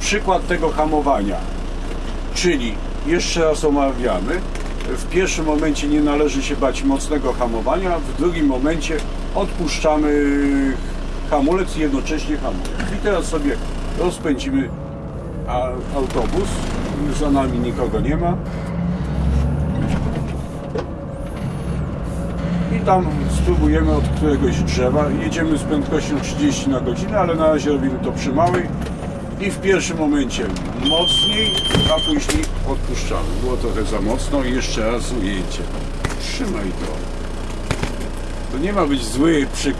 przykład tego hamowania. Czyli jeszcze raz omawiamy. W pierwszym momencie nie należy się bać mocnego hamowania, w drugim momencie odpuszczamy hamulec i jednocześnie hamulec. I teraz sobie rozpędzimy autobus. Za nami nikogo nie ma. I tam spróbujemy od któregoś drzewa. Jedziemy z prędkością 30 na godzinę, ale na razie robimy to przy małej. I w pierwszym momencie mocniej, a później odpuszczamy. Było trochę za mocno i jeszcze raz ujęcie. Trzymaj to. To nie ma być zły przykład,